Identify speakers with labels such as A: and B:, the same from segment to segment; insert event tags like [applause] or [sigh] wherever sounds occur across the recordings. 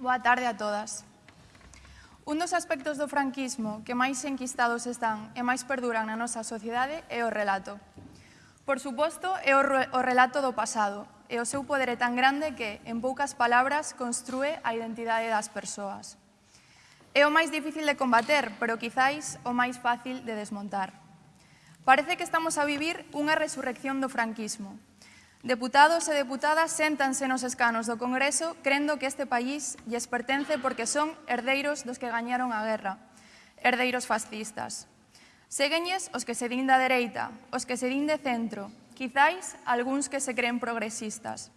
A: Boa tarde a todas. Un dos aspectos do franquismo que máis enquistados están e máis perduran na nosa sociedade é o relato. Por suposto, é o relato do pasado, e o seu poder é tan grande que, en poucas palabras, construe a identidade das persoas. É o máis difícil de combater, pero quizáis o máis fácil de desmontar. Parece que estamos a vivir unha resurrección do franquismo, Deputados e deputadas séntanse nos escanos do Congreso crendo que este país lles pertence porque son herdeiros dos que gañaron a guerra, herdeiros fascistas. Seguenlles os que se din da dereita, os que se din de centro, quizáis algúns que se creen progresistas.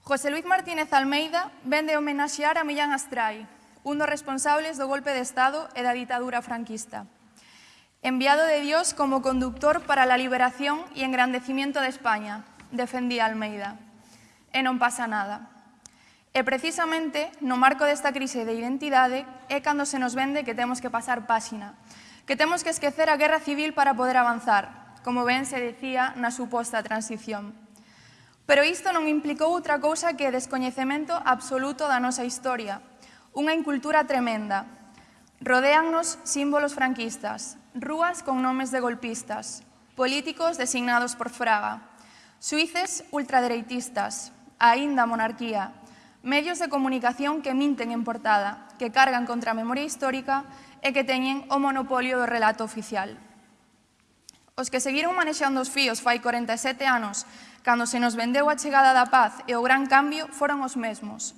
A: José Luis Martínez Almeida vende homenaxear a Millán Astrai, un dos responsables do golpe de Estado e da ditadura franquista. Enviado de Dios como conductor para la liberación y engrandecimiento de España, defendía Almeida. E non pasa nada. E precisamente no marco desta crise de identidade é cando se nos vende que temos que pasar páxina, que temos que esquecer a guerra civil para poder avanzar, como ben se decía na suposta transición. Pero isto non implicou outra cousa que descoñecemento absoluto da nosa historia, unha incultura tremenda. Rodeannos símbolos franquistas, rúas con nomes de golpistas, políticos designados por Fraga, Suíces ultradereitistas, aínda monarquía, medios de comunicación que minten en portada, que cargan contra a memoria histórica e que teñen o monopolio do relato oficial. Os que seguiron manexando os fíos fai 47 anos, cando se nos vendeu a chegada da paz e o gran cambio, foron os mesmos.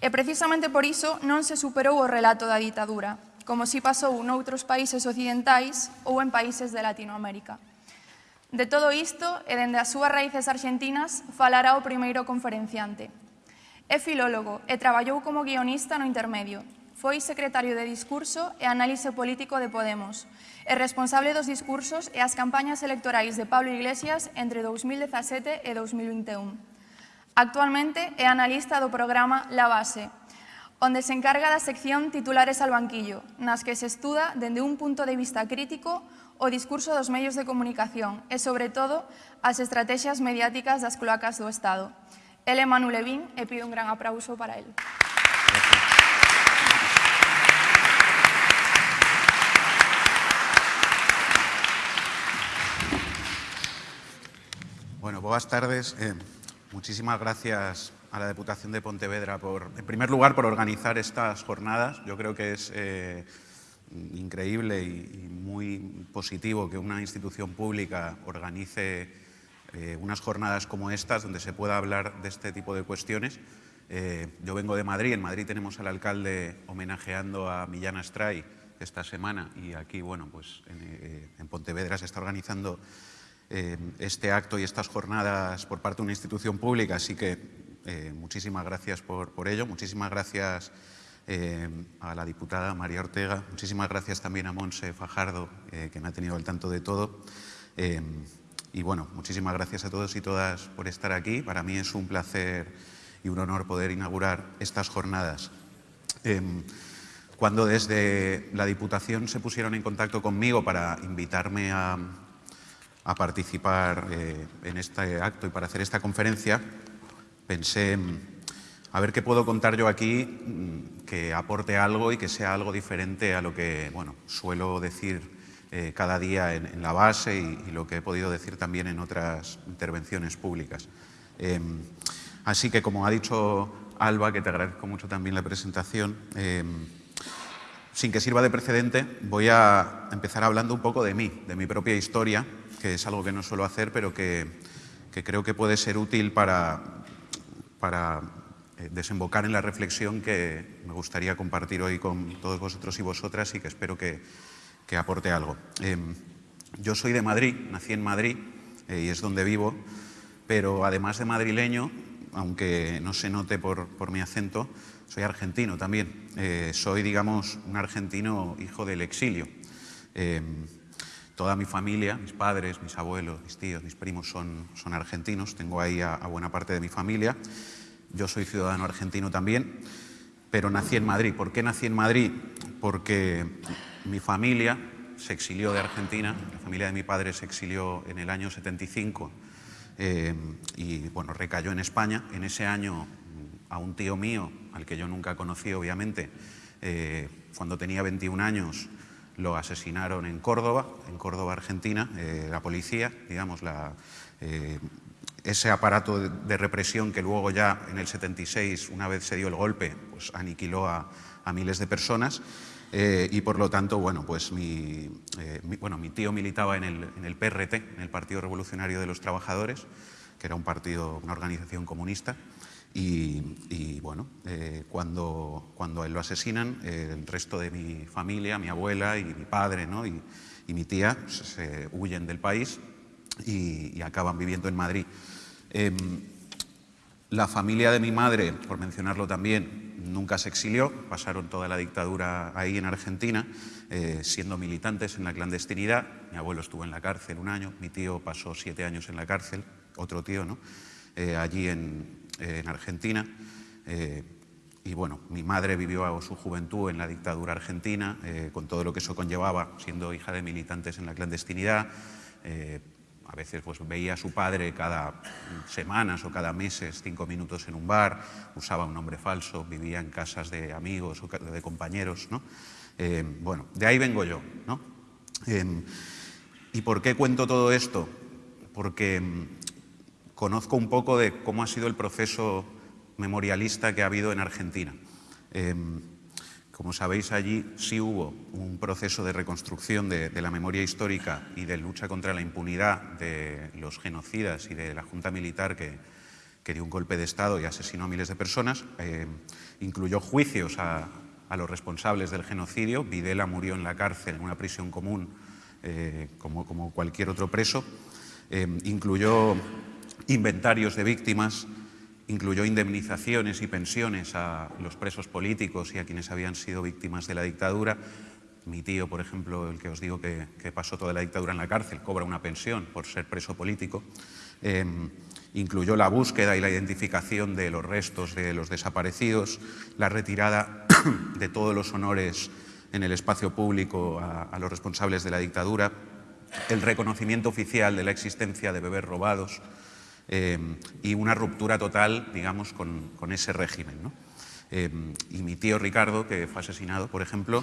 A: E precisamente por iso non se superou o relato da ditadura, como si pasou noutros países occidentais ou en países de Latinoamérica. De todo isto e dende as súas raíces argentinas, falará o primeiro conferenciante. É filólogo e traballou como guionista no intermedio. Foi secretario de discurso e análise político de Podemos e responsable dos discursos e as campañas electorais de Pablo Iglesias entre 2017 e 2021. Actualmente é analista do programa La Base, onde se encarga da sección Titulares al banquillo, nas que se estuda dende un punto de vista crítico o discurso dos medios de comunicación e, sobre todo, as estrategias mediáticas das cloacas do Estado. Ele é Manu Levín e pido un gran aplauso para él.
B: Bueno, boas tardes. Eh, muchísimas gracias a la Deputación de Pontevedra, por, en primer lugar, por organizar estas jornadas. Yo creo que es... Eh, increíble y, muy positivo que una institución pública organice eh, unas jornadas como estas donde se pueda hablar de este tipo de cuestiones. Eh, yo vengo de Madrid, en Madrid tenemos al alcalde homenajeando a Millán Astray esta semana y aquí, bueno, pues en, eh, en Pontevedra se está organizando este acto y estas jornadas por parte de una institución pública, así que muchísimas gracias por, por ello, muchísimas gracias eh, a la diputada María Ortega. Muchísimas gracias también a Monse Fajardo, eh, que me ha tenido al tanto de todo. Eh, y bueno, muchísimas gracias a todos y todas por estar aquí. Para mí es un placer y un honor poder inaugurar estas jornadas. cuando desde la Diputación se pusieron en contacto conmigo para invitarme a, a participar en este acto y para hacer esta conferencia, pensé a ver qué puedo contar yo aquí mm, que aporte algo y que sea algo diferente a lo que bueno, suelo decir eh, cada día en, la base y, lo que he podido decir también en otras intervenciones públicas. Em, así que, como ha dicho Alba, que te agradezco mucho también la presentación, em, sin que sirva de precedente, voy a empezar hablando un poco de mí, de mi propia historia, que es algo que no suelo hacer, pero que, que creo que puede ser útil para, para desembocar en la reflexión que me gustaría compartir hoy con todos vosotros y vosotras y que espero que, aporte algo. Em, yo soy de Madrid, nací en Madrid eh, y es donde vivo, pero además de madrileño, aunque no se note por, mi acento, soy argentino también. Eh, soy, digamos, un argentino hijo del exilio. Em, toda mi familia, mis padres, mis abuelos, mis tíos, mis primos son, son argentinos. Tengo ahí a buena parte de mi familia. Yo soy ciudadano argentino también, pero nací en Madrid. ¿Por qué nací en Madrid? Porque mi familia se exilió de Argentina, la familia de mi padre se exilió en el año 75 eh, y bueno, recayó en España. En ese año a un tío mío, al que yo nunca conocí obviamente, eh, cuando tenía 21 años lo asesinaron en Córdoba, en Córdoba, Argentina, eh, la policía, digamos, la, eh, ese aparato de, represión que luego ya en el 76, una vez se dio el golpe, pues aniquiló a, miles de personas. y por lo tanto, bueno, pues mi, bueno, mi tío militaba en el, en el PRT, en el Partido Revolucionario de los Trabajadores, que era un partido, una organización comunista, y, bueno, eh, cuando, cuando él lo asesinan, el resto de mi familia, mi abuela y mi padre ¿no? y, mi tía se huyen del país y, acaban viviendo en Madrid. Em, la familia de mi madre, por mencionarlo también, nunca se exilió, pasaron toda la dictadura ahí en Argentina, eh, siendo militantes en la clandestinidad. Mi abuelo estuvo en la cárcel un año, mi tío pasó siete años en la cárcel, otro tío, ¿no? Eh, allí en, en Argentina. Eh, y bueno, mi madre vivió su juventud en la dictadura argentina, eh, con todo lo que eso conllevaba, siendo hija de militantes en la clandestinidad. Eh, a veces pues, veía a su padre cada semanas o cada meses, cinco minutos en un bar, usaba un nombre falso, vivía en casas de amigos o de compañeros. ¿no? bueno, de ahí vengo yo. ¿no? ¿Y por qué cuento todo esto? Porque conozco un poco de cómo ha sido el proceso memorialista que ha habido en Argentina. Em, como sabéis, allí sí hubo un proceso de reconstrucción de, la memoria histórica y de lucha contra la impunidad de los genocidas y de la Junta Militar que, dio un golpe de Estado y asesinó a miles de personas. Em, incluyó juicios a, los responsables del genocidio. Videla murió en la cárcel, en una prisión común, eh, como, cualquier otro preso. Em, incluyó inventarios de víctimas, incluyó indemnizaciones y pensiones a los presos políticos y a quienes habían sido víctimas de la dictadura. Mi tío, por ejemplo, el que os digo que, pasó toda la dictadura en la cárcel, cobra una pensión por ser preso político. Em, incluyó la búsqueda y la identificación de los restos de los desaparecidos, la retirada [coughs] de todos los honores en el espacio público a los responsables de la dictadura, el reconocimiento oficial de la existencia de bebés robados, eh, y una ruptura total, digamos, con, ese régimen. Eh, y mi tío Ricardo, que fue asesinado, por ejemplo,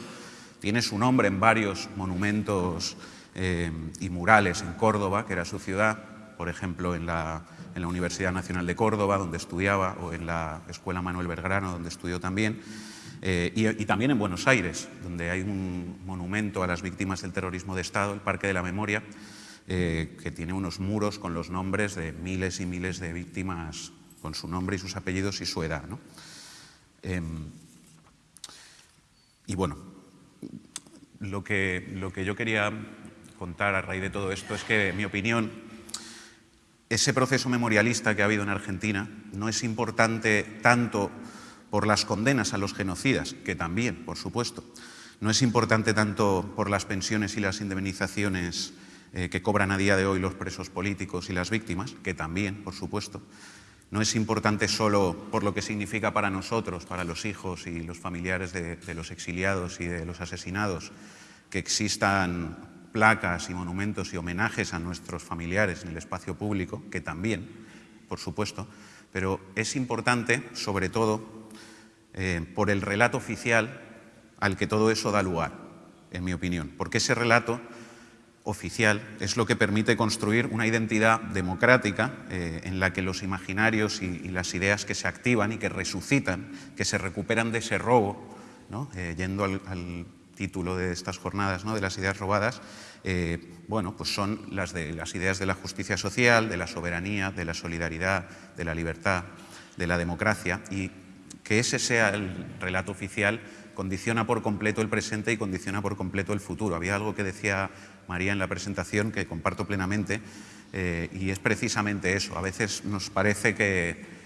B: tiene su nombre en varios monumentos eh, y murales en Córdoba, que era su ciudad, por ejemplo, en la, en la, Universidad Nacional de Córdoba, donde estudiaba, o en la Escuela Manuel Belgrano, donde estudió también, y, y, también en Buenos Aires, donde hay un monumento a las víctimas del terrorismo de Estado, el Parque de la Memoria, eh, que tiene unos muros con los nombres de miles y miles de víctimas, con su nombre y sus apellidos y su edad. Em, y bueno, lo que, lo que yo quería contar a raíz de todo esto es que, en mi opinión, ese proceso memorialista que ha habido en Argentina no es importante tanto por las condenas a los genocidas, que también, por supuesto, no es importante tanto por las pensiones y las indemnizaciones eh, que cobran a día de hoy los presos políticos y las víctimas, que también, por supuesto, no es importante solo por lo que significa para nosotros, para los hijos y los familiares de, los exiliados y de los asesinados, que existan placas y monumentos y homenajes a nuestros familiares en el espacio público, que también, por supuesto, pero es importante, sobre todo, eh, por el relato oficial al que todo eso da lugar, en mi opinión, porque ese relato oficial es lo que permite construir una identidad democrática eh, en la que los imaginarios y, las ideas que se activan y que resucitan, que se recuperan de ese robo, eh, yendo al, título de estas jornadas, ¿no? de las ideas robadas, eh, bueno, pues son las, de, las ideas de la justicia social, de la soberanía, de la solidaridad, de la libertad, de la democracia, y que ese sea el relato oficial condiciona por completo el presente y condiciona por completo el futuro. Había algo que decía María en la presentación que comparto plenamente eh, y es precisamente eso. A veces nos parece que,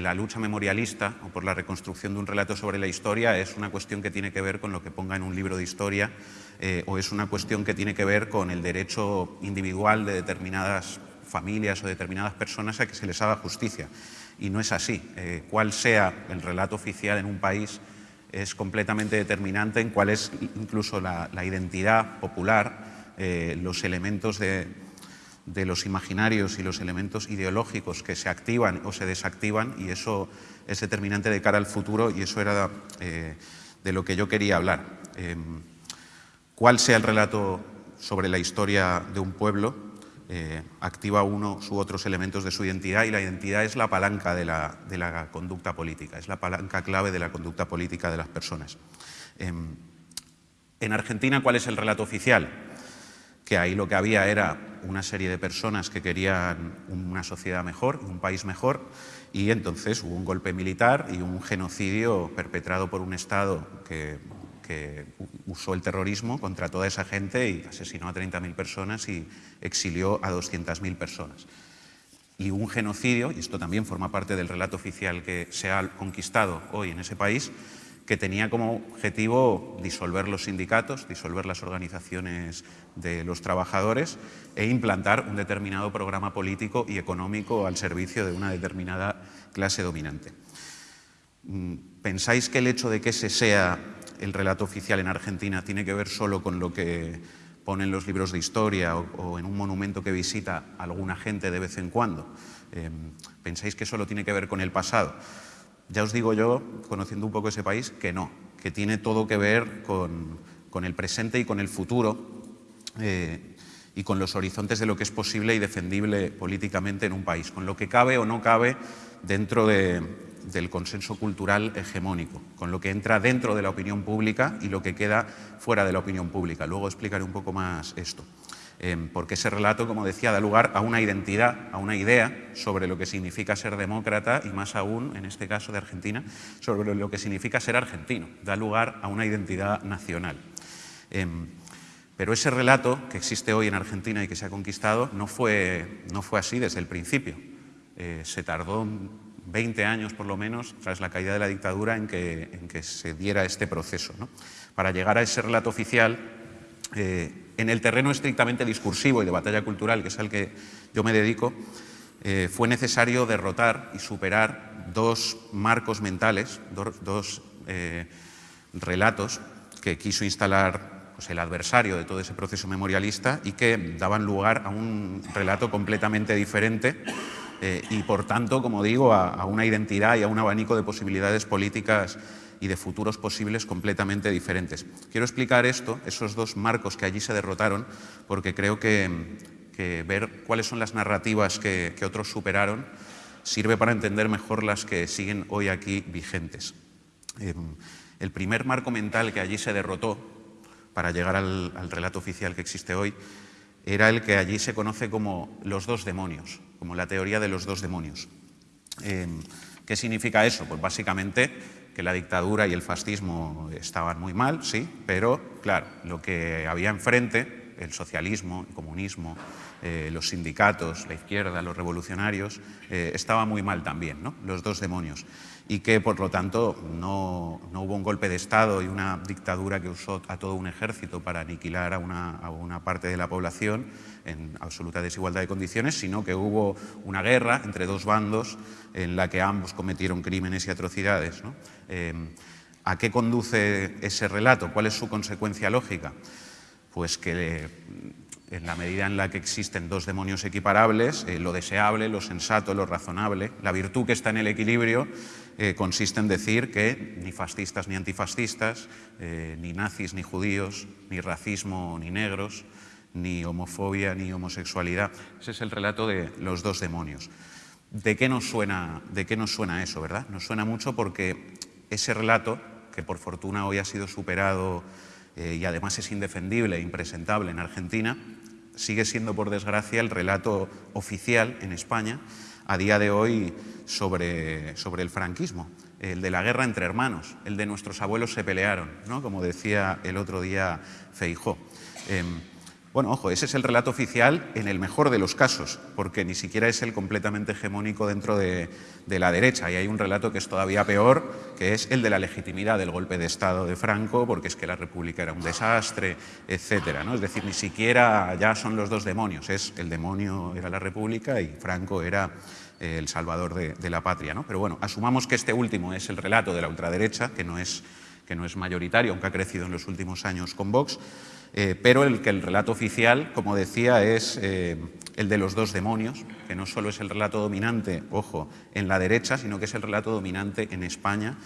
B: la lucha memorialista o por la reconstrucción de un relato sobre la historia es una cuestión que tiene que ver con lo que ponga en un libro de historia eh, o es una cuestión que tiene que ver con el derecho individual de determinadas familias o determinadas personas a que se les haga justicia. Y no es así. Eh, cuál sea el relato oficial en un país es completamente determinante en cuál es incluso la, identidad popular, eh, los elementos de, los imaginarios y los elementos ideológicos que se activan o se desactivan y eso es determinante de cara al futuro y eso era eh, de lo que yo quería hablar. Em, ¿Cuál sea el relato sobre la historia de un pueblo? Eh, activa uno u otros elementos de su identidad y la identidad es la palanca de la, de la conducta política, es la palanca clave de la conducta política de las personas. Em, en Argentina, ¿cuál es el relato oficial? Que ahí lo que había era una serie de personas que querían una sociedad mejor, un país mejor, y entonces hubo un golpe militar y un genocidio perpetrado por un Estado que, usó el terrorismo contra toda esa gente y asesinó a 30.000 personas y exilió a 200.000 personas. Y un genocidio, y esto también forma parte del relato oficial que se ha conquistado hoy en ese país, que tenía como objetivo disolver los sindicatos, disolver las organizaciones de los trabajadores e implantar un determinado programa político y económico al servicio de una determinada clase dominante. Mm, ¿Pensáis que el hecho de que ese sea el relato oficial en Argentina tiene que ver solo con lo que pone en los libros de historia o, en un monumento que visita alguna gente de vez en cuando? Em, ¿Pensáis que solo tiene que ver con el pasado? Ya os digo yo, conociendo un poco ese país, que no, que tiene todo que ver con, el presente y con el futuro eh, y con los horizontes de lo que es posible y defendible políticamente en un país, con lo que cabe o no cabe dentro del consenso cultural hegemónico, con lo que entra dentro de la opinión pública y lo que queda fuera de la opinión pública. Luego explicaré un poco más esto. Porque ese relato, como decía, da lugar a una identidad, a una idea sobre lo que significa ser demócrata y más aún, en este caso de Argentina, sobre lo que significa ser argentino, da lugar a una identidad nacional. Em, pero ese relato que existe hoy en Argentina y que se ha conquistado no fue, no fue así desde el principio. Eh, se tardó 20 años por lo menos, tras la caída de la dictadura, en que, en que se diera este proceso. Para llegar a ese relato oficial, eh, en el terreno estrictamente discursivo y de batalla cultural, que es al que yo me dedico, eh, fue necesario derrotar y superar dos marcos mentales, dos, eh, relatos que quiso instalar pues, el adversario de todo ese proceso memorialista y que daban lugar a un relato completamente diferente eh, y, por tanto, como digo, a una identidad y a un abanico de posibilidades políticas y de futuros posibles completamente diferentes. Quiero explicar esto, esos dos marcos que allí se derrotaron, porque creo que, ver cuáles son las narrativas que, otros superaron sirve para entender mejor las que siguen hoy aquí vigentes. Em, el primer marco mental que allí se derrotó para llegar al, relato oficial que existe hoy era el que allí se conoce como los dos demonios, como la teoría de los dos demonios. Em, ¿Qué significa eso? Pues básicamente que la dictadura y el fascismo estaban muy mal, sí, pero claro, lo que había enfrente, el socialismo, el comunismo, eh, los sindicatos, la izquierda, los revolucionarios, eh, estaba muy mal también, ¿no? los dos demonios. Y que, por lo tanto, no, hubo un golpe de Estado y una dictadura que usó a todo un ejército para aniquilar a una, a una parte de la población en absoluta desigualdad de condiciones, sino que hubo una guerra entre dos bandos en la que ambos cometieron crímenes y atrocidades. Eh, ¿A qué conduce ese relato? ¿Cuál es su consecuencia lógica? Pues que en la medida en la que existen dos demonios equiparables, eh, lo deseable, lo sensato, lo razonable, la virtud que está en el equilibrio eh, consiste en decir que ni fascistas ni antifascistas, ni nazis ni judíos, ni racismo ni negros, ni homofobia ni homosexualidad. Ese es el relato de los dos demonios. ¿De qué nos suena, de qué nos suena eso, verdad? Nos suena mucho porque ese relato, que por fortuna hoy ha sido superado eh, y además es indefendible e impresentable en Argentina, sigue siendo, por desgracia, el relato oficial en España a día de hoy sobre, sobre el franquismo, el de la guerra entre hermanos, el de nuestros abuelos se pelearon, ¿no? como decía el otro día Feijó. Em, bueno, ojo, ese es el relato oficial en el mejor de los casos, porque ni siquiera es el completamente hegemónico dentro de, la derecha. Y hay un relato que es todavía peor, que es el de la legitimidad del golpe de Estado de Franco, porque es que la República era un desastre, etc. ¿no? Es decir, ni siquiera ya son los dos demonios, es el demonio era la República y Franco era eh, el salvador de, la patria. ¿no? Pero bueno, asumamos que este último es el relato de la ultraderecha, que no es que no es mayoritario, aunque ha crecido en los últimos años con Vox, eh, pero el el relato oficial, como decía, es eh, el de los dos demonios, que no solo es el relato dominante, ojo, en la derecha, sino que es el relato dominante en España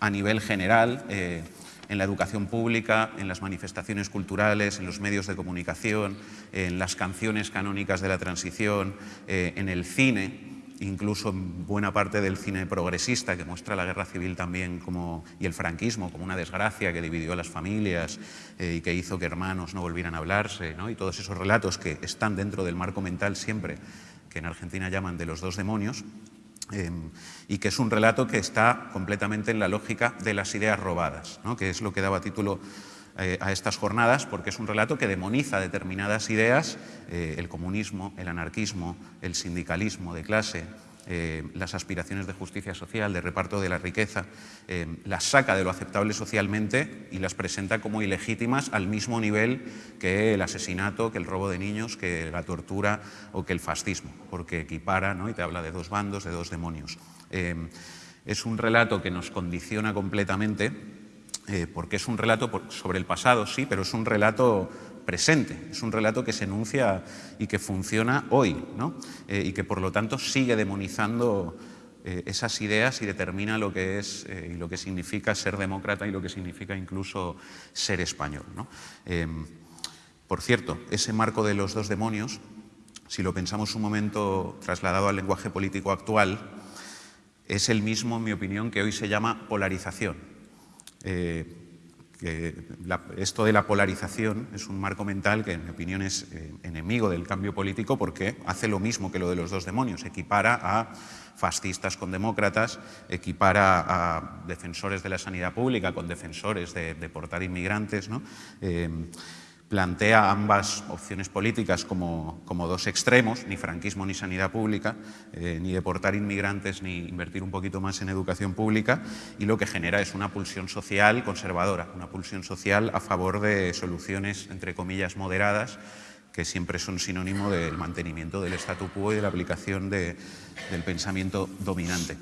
B: a nivel general, eh, en la educación pública, en las manifestaciones culturales, en los medios de comunicación, en las canciones canónicas de la transición, en el cine, incluso en buena parte del cine progresista que muestra la guerra civil también como, y el franquismo como una desgracia que dividió a las familias eh, y que hizo que hermanos no volvieran a hablarse, ¿no? y todos esos relatos que están dentro del marco mental siempre, que en Argentina llaman de los dos demonios, eh, y que es un relato que está completamente en la lógica de las ideas robadas, ¿no? que es lo que daba título eh, a estas jornadas porque es un relato que demoniza determinadas ideas, eh, el comunismo, el anarquismo, el sindicalismo de clase, eh, las aspiraciones de justicia social, de reparto de la riqueza, las saca de lo aceptable socialmente y las presenta como ilegítimas al mismo nivel que el asesinato, que el robo de niños, que la tortura o que el fascismo, porque equipara ¿no? y te habla de dos bandos, de dos demonios. es un relato que nos condiciona completamente eh, porque es un relato sobre el pasado, sí, pero es un relato presente, es un relato que se enuncia y que funciona hoy, ¿no? Eh, y que por lo tanto sigue demonizando eh, esas ideas y determina lo que es y lo que significa ser demócrata y lo que significa incluso ser español. Em, por cierto, ese marco de los dos demonios, si lo pensamos un momento trasladado al lenguaje político actual, es el mismo, en mi opinión, que hoy se llama polarización. Eh, esto de la polarización es un marco mental que, en mi opinión, es eh, enemigo del cambio político porque hace lo mismo que lo de los dos demonios, equipara a fascistas con demócratas, equipara a defensores de la sanidad pública con defensores de deportar inmigrantes. ¿no? Plantea ambas opciones políticas como, dos extremos, ni franquismo ni sanidad pública, eh, ni deportar inmigrantes ni invertir un poquito más en educación pública, y lo que genera es una pulsión social conservadora, una pulsión social a favor de soluciones, entre comillas, moderadas, que siempre son sinónimo del mantenimiento del statu quo y de la aplicación del pensamiento dominante.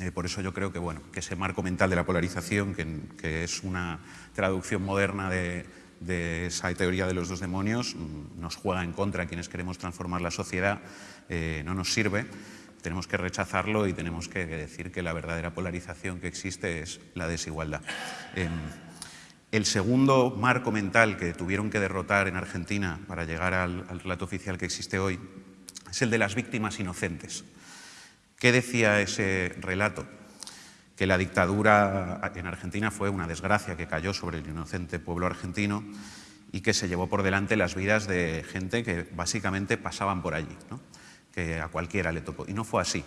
B: Eh, por eso yo creo que, bueno, que ese marco mental de la polarización, que es una traducción moderna de de esa teoría de los dos demonios mm, nos juega en contra quienes queremos transformar la sociedad, eh, no nos sirve, tenemos que rechazarlo y tenemos que decir que la verdadera polarización que existe es la desigualdad. Em, el segundo marco mental que tuvieron que derrotar en Argentina para llegar al relato oficial que existe hoy es el de las víctimas inocentes. ¿Qué decía ese relato? Que la dictadura en Argentina fue una desgracia que cayó sobre el inocente pueblo argentino y que se llevó por delante las vidas de gente que básicamente pasaban por allí, que a cualquiera le tocó. Y no fue así.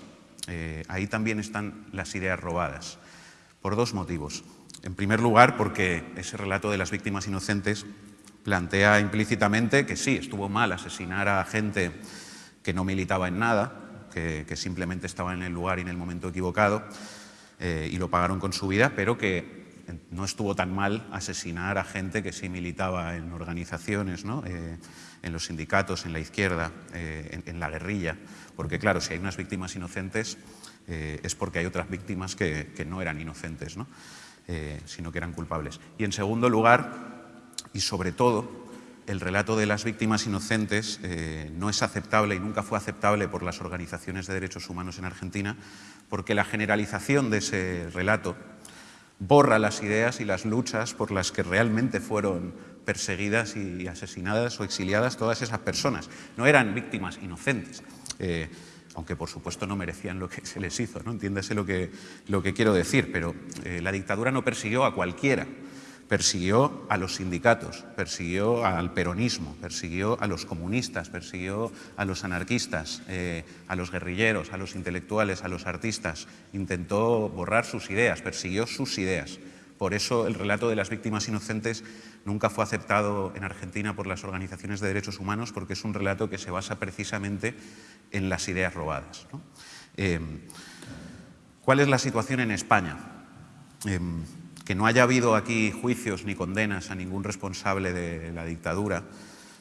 B: Eh, ahí también están las ideas robadas, por dos motivos. En primer lugar, porque ese relato de las víctimas inocentes plantea implícitamente que sí, estuvo mal asesinar a gente que no militaba en nada, que simplemente estaba en el lugar y en el momento equivocado, eh, y lo pagaron con su vida, pero que no estuvo tan mal asesinar a gente que sí militaba en organizaciones, ¿no? Eh, en los sindicatos, en la izquierda, eh, en, la guerrilla, porque claro, si hay unas víctimas inocentes es porque hay otras víctimas que, no eran inocentes, ¿no? sino que eran culpables. Y en segundo lugar, y sobre todo, el relato de las víctimas inocentes eh, no es aceptable y nunca fue aceptable por las organizaciones de derechos humanos en Argentina, porque la generalización de ese relato borra las ideas y las luchas por las que realmente fueron perseguidas y asesinadas o exiliadas todas esas personas. No eran víctimas inocentes, eh, aunque por supuesto no merecían lo que se les hizo, ¿no? entiéndase lo que, lo que quiero decir, pero eh, la dictadura no persiguió a cualquiera, persiguió a los sindicatos, persiguió al peronismo, persiguió a los comunistas, persiguió a los anarquistas, eh, a los guerrilleros, a los intelectuales, a los artistas, intentó borrar sus ideas, persiguió sus ideas. Por eso el relato de las víctimas inocentes nunca fue aceptado en Argentina por las organizaciones de derechos humanos porque es un relato que se basa precisamente en las ideas robadas. Eh, ¿Cuál es la situación en España? Eh, que no haya habido aquí juicios ni condenas a ningún responsable de la dictadura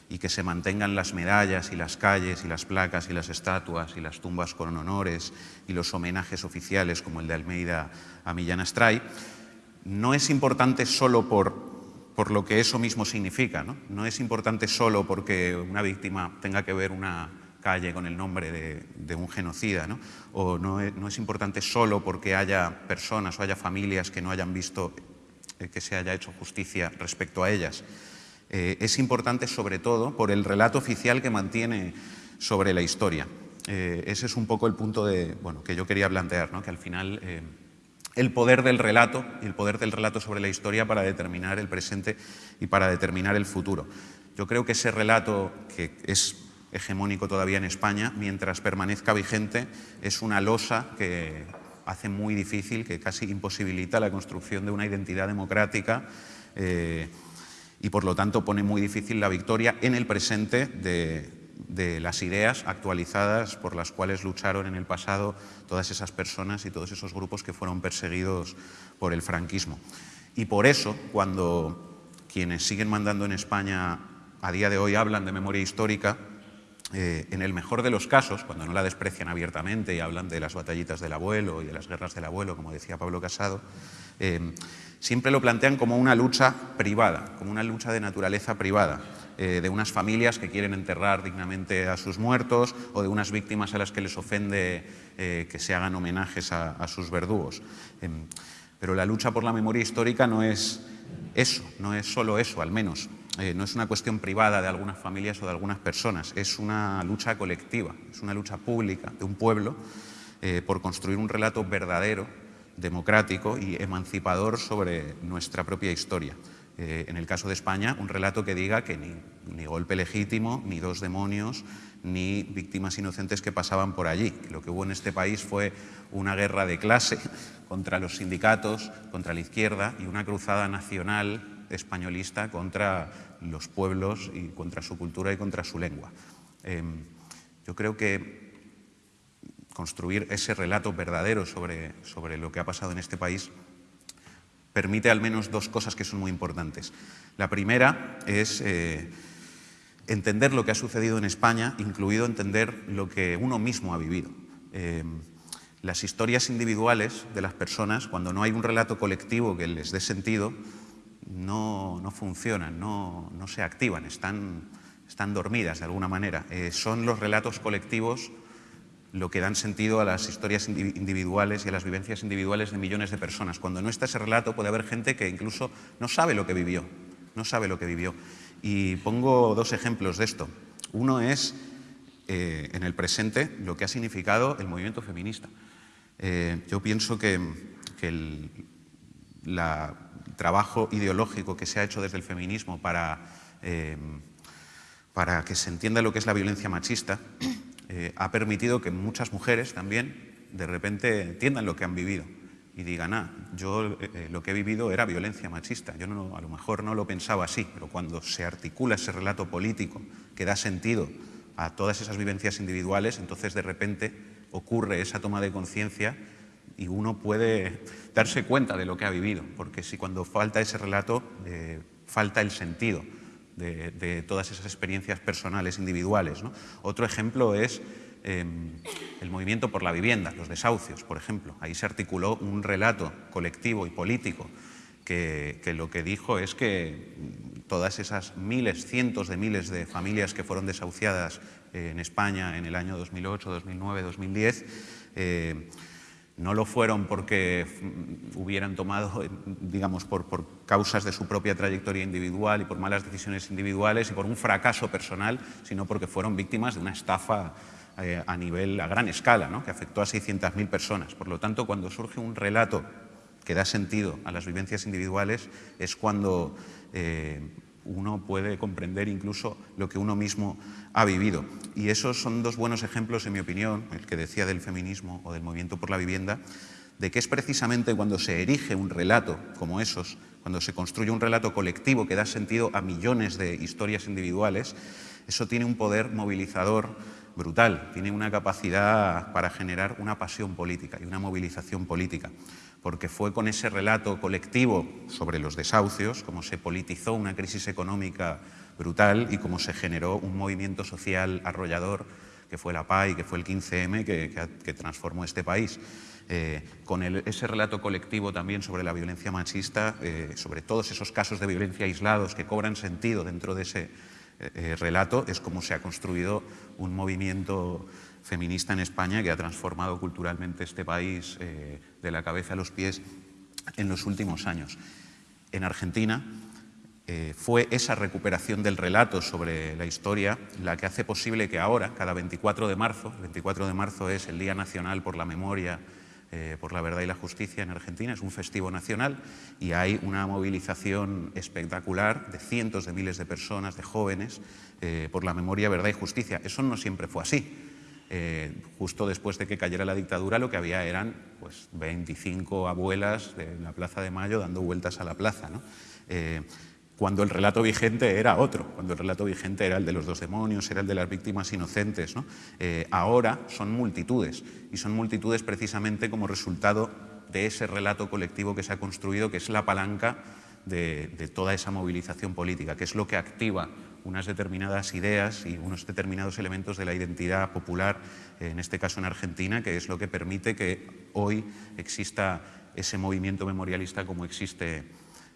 B: y que se mantengan las medallas y las calles y las placas y las estatuas y las tumbas con honores y los homenajes oficiales como el de Almeida a Millán Astray, no es importante solo por, por lo que eso mismo significa, ¿no? no es importante solo porque una víctima tenga que ver una calle con el nombre de, un genocida, ¿no? o no es, no es, importante solo porque haya personas o haya familias que no hayan visto eh, que se haya hecho justicia respecto a ellas. Eh, es importante sobre todo por el relato oficial que mantiene sobre la historia. Eh, ese es un poco el punto de, bueno, que yo quería plantear, ¿no? que al final el poder del relato, el poder del relato sobre la historia para determinar el presente y para determinar el futuro. Yo creo que ese relato, que es hegemónico todavía en España, mientras permanezca vigente, es una losa que hace muy difícil, que casi imposibilita la construcción de una identidad democrática eh, y por lo tanto pone muy difícil la victoria en el presente de, de las ideas actualizadas por las cuales lucharon en el pasado todas esas personas y todos esos grupos que fueron perseguidos por el franquismo. Y por eso, cuando quienes siguen mandando en España a día de hoy hablan de memoria histórica, eh, en el mejor de los casos, cuando no la desprecian abiertamente y hablan de las batallitas del abuelo y de las guerras del abuelo, como decía Pablo Casado, eh, siempre lo plantean como una lucha privada, como una lucha de naturaleza privada, eh, de unas familias que quieren enterrar dignamente a sus muertos o de unas víctimas a las que les ofende que se hagan homenajes a, sus verdugos. Em, pero la lucha por la memoria histórica no es eso, no es solo eso, al menos. Eh, no es una cuestión privada de algunas familias o de algunas personas, es una lucha colectiva, es una lucha pública de un pueblo por construir un relato verdadero, democrático y emancipador sobre nuestra propia historia. Eh, en el caso de España, un relato que diga que ni, golpe legítimo, ni dos demonios, ni víctimas inocentes que pasaban por allí. Lo que hubo en este país fue una guerra de clase [laughs] contra los sindicatos, contra la izquierda y una cruzada nacional españolista contra los pueblos y contra su cultura y contra su lengua. Em, yo creo que construir ese relato verdadero sobre, sobre lo que ha pasado en este país permite al menos dos cosas que son muy importantes. La primera es eh, entender lo que ha sucedido en España, incluido entender lo que uno mismo ha vivido. Eh, las historias individuales de las personas, cuando no hay un relato colectivo que les dé sentido, no, funcionan, no, se activan, están, están dormidas de alguna manera. Eh, son los relatos colectivos lo que dan sentido a las historias individuales y a las vivencias individuales de millones de personas. Cuando no está ese relato puede haber gente que incluso no sabe lo que vivió, no sabe lo que vivió. Y pongo dos ejemplos de esto. Uno es, eh, en el presente, lo que ha significado el movimiento feminista. Eh, yo pienso que, el trabajo ideológico que se ha hecho desde el feminismo para, eh, para que se entienda lo que es la violencia machista eh, ha permitido que muchas mujeres también de repente entiendan lo que han vivido y digan, ah, yo eh, lo que he vivido era violencia machista. Yo no, a lo mejor no lo pensaba así, pero cuando se articula ese relato político que da sentido a todas esas vivencias individuales, entonces de repente ocurre esa toma de conciencia y uno puede darse cuenta de lo que ha vivido, porque si cuando falta ese relato, falta el sentido de, todas esas experiencias personales, individuales. Otro ejemplo es em, el movimiento por la vivienda, los desahucios, por ejemplo. Ahí se articuló un relato colectivo y político que, lo que dijo es que todas esas miles, cientos de miles de familias que fueron desahuciadas en España en el año 2008, 2009, 2010, no lo fueron porque hubieran tomado, digamos, por, causas de su propia trayectoria individual y por malas decisiones individuales y por un fracaso personal, sino porque fueron víctimas de una estafa eh, a nivel, a gran escala, ¿no? que afectó a 600.000 personas. Por lo tanto, cuando surge un relato que da sentido a las vivencias individuales, es cuando eh, uno puede comprender incluso lo que uno mismo ha vivido. Y esos son dos buenos ejemplos, en mi opinión, el que decía del feminismo o del movimiento por la vivienda, de que es precisamente cuando se erige un relato como esos, cuando se construye un relato colectivo que da sentido a millones de historias individuales, eso tiene un poder movilizador brutal, tiene una capacidad para generar una pasión política y una movilización política porque fue con ese relato colectivo sobre los desahucios como se politizó una crisis económica brutal y como se generó un movimiento social arrollador que fue la PAI, que fue el 15M, que, transformó este país. Eh, con ese relato colectivo también sobre la violencia machista, eh, sobre todos esos casos de violencia aislados que cobran sentido dentro de ese eh, relato, es como se ha construido un movimiento feminista en España que ha transformado culturalmente este país de la cabeza a los pies en los últimos años. En Argentina, eh, fue esa recuperación del relato sobre la historia la que hace posible que ahora, cada 24 de marzo, el 24 de marzo es el Día Nacional por la Memoria, eh, por la Verdad y la Justicia en Argentina, es un festivo nacional y hay una movilización espectacular de cientos de miles de personas, de jóvenes, eh, por la memoria, verdad y justicia. Eso no siempre fue así. Justo después de que cayera la dictadura lo que había eran pues, 25 abuelas de la Plaza de Mayo dando vueltas a la plaza. ¿no? cuando el relato vigente era otro, cuando el relato vigente era el de los dos demonios, era el de las víctimas inocentes. Eh, ahora son multitudes, y son multitudes precisamente como resultado de ese relato colectivo que se ha construido, que es la palanca de, toda esa movilización política, que es lo que activa unas determinadas ideas y unos determinados elementos de la identidad popular, en este caso en Argentina, que es lo que permite que hoy exista ese movimiento memorialista como existe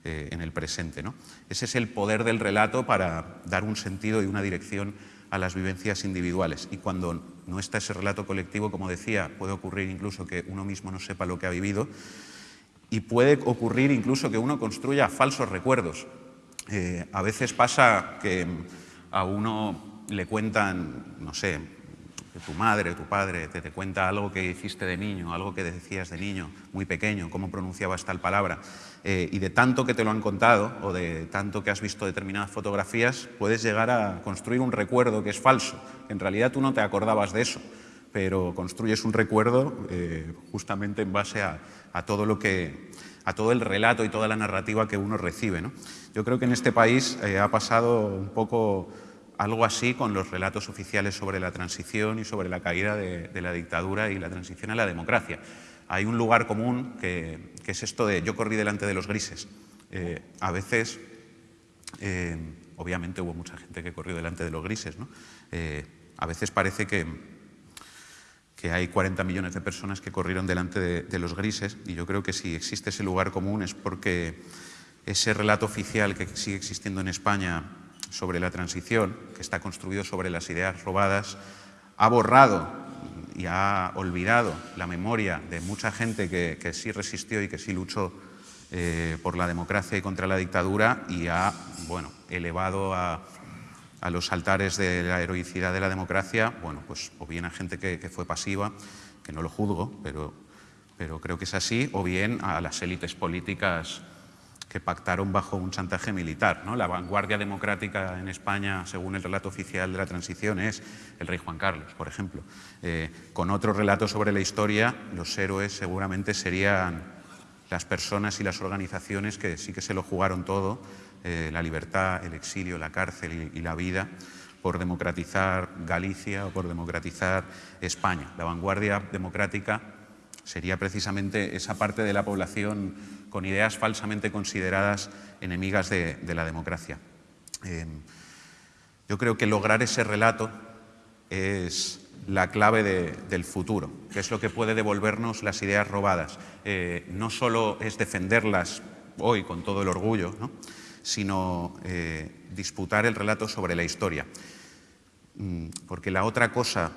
B: eh, en el presente. ¿no? Ese es el poder del relato para dar un sentido y una dirección a las vivencias individuales. Y cuando no está ese relato colectivo, como decía, puede ocurrir incluso que uno mismo no sepa lo que ha vivido y puede ocurrir incluso que uno construya falsos recuerdos. Eh, a veces pasa que a uno le cuentan, no sé, tu madre, tu padre te, te, cuenta algo que hiciste de niño, algo que decías de niño, muy pequeño, cómo pronunciabas tal palabra, eh, y de tanto que te lo han contado o de tanto que has visto determinadas fotografías, puedes llegar a construir un recuerdo que es falso. En realidad tú no te acordabas de eso, pero construyes un recuerdo eh, justamente en base a, todo lo que a todo el relato y toda la narrativa que uno recibe. ¿no? Yo creo que en este país eh, ha pasado un poco algo así con los relatos oficiales sobre la transición y sobre la caída de, la dictadura y la transición a la democracia. Hay un lugar común que, es esto de yo corrí delante de los grises. Eh, a veces, eh, obviamente hubo mucha gente que corrió delante de los grises, ¿no? A veces parece que, que hay 40 millones de personas que corrieron delante de, de los grises y yo creo que si existe ese lugar común es porque ese relato oficial que sigue existiendo en España sobre la transición, que está construido sobre las ideas robadas, ha borrado y ha olvidado la memoria de mucha gente que, sí resistió y que sí luchó eh, por la democracia y contra la dictadura y ha bueno, elevado a, los altares de la heroicidad de la democracia, bueno, pues o bien a gente que, fue pasiva, que no lo juzgo, pero, pero creo que es así, o bien a las élites políticas que pactaron bajo un chantaje militar. ¿no? La vanguardia democrática en España, según el relato oficial de la transición, es el rey Juan Carlos, por ejemplo. Eh, con otro relato sobre la historia, los héroes seguramente serían las personas y las organizaciones que sí que se lo jugaron todo, eh, la libertad, el exilio, la cárcel y, la vida, por democratizar Galicia o por democratizar España. La vanguardia democrática sería precisamente esa parte de la población con ideas falsamente consideradas enemigas de, la democracia. Eh, yo creo que lograr ese relato es la clave del futuro, que es lo que puede devolvernos las ideas robadas. Eh, no solo es defenderlas hoy con todo el orgullo, sino eh, disputar el relato sobre la historia. Mm, porque la otra cosa,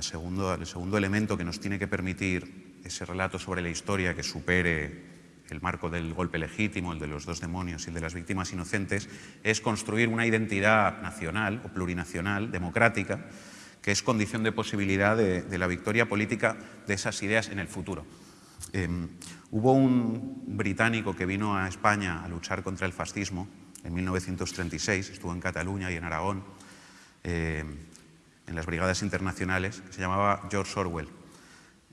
B: segundo, el segundo elemento que nos tiene que permitir ese relato sobre la historia que supere el marco del golpe legítimo, el de los dos demonios y el de las víctimas inocentes, es construir una identidad nacional o plurinacional, democrática, que es condición de posibilidad de, la victoria política de esas ideas en el futuro. Em, hubo un británico que vino a España a luchar contra el fascismo en 1936, estuvo en Cataluña y en Aragón, em, en las brigadas internacionales, que se llamaba George Orwell.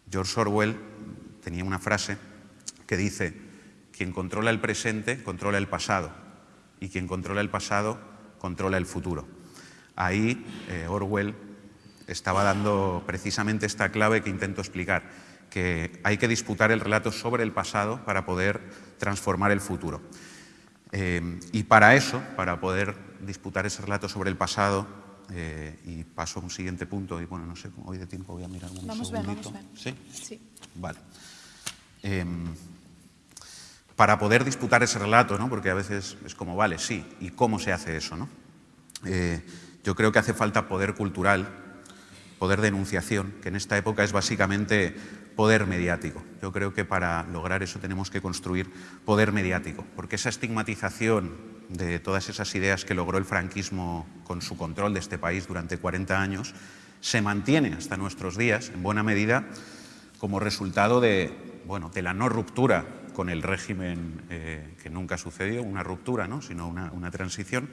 B: George Orwell tenía una frase que dice, quien controla el presente controla el pasado y quien controla el pasado controla el futuro. Ahí eh, Orwell estaba dando precisamente esta clave que intento explicar, que hay que disputar el relato sobre el pasado para poder transformar el futuro. Eh, y para eso, para poder disputar ese relato sobre el pasado, Eh, y paso a un siguiente punto, y bueno, no sé, hoy de tiempo voy a mirar un
A: vamos
B: segundito.
A: Bien, vamos
B: bien.
A: ¿Sí? Sí.
B: Vale. Em, para poder disputar ese relato, ¿no? porque a veces es como, vale, sí, ¿y cómo se hace eso? ¿no? Eh, yo creo que hace falta poder cultural, poder de enunciación, que en esta época es básicamente poder mediático. Yo creo que para lograr eso tenemos que construir poder mediático, porque esa estigmatización de todas esas ideas que logró el franquismo con su control de este país durante 40 años se mantiene hasta nuestros días, en buena medida, como resultado de, bueno, de la no ruptura con el régimen eh, que nunca sucedió, una ruptura, ¿no? sino una, una transición,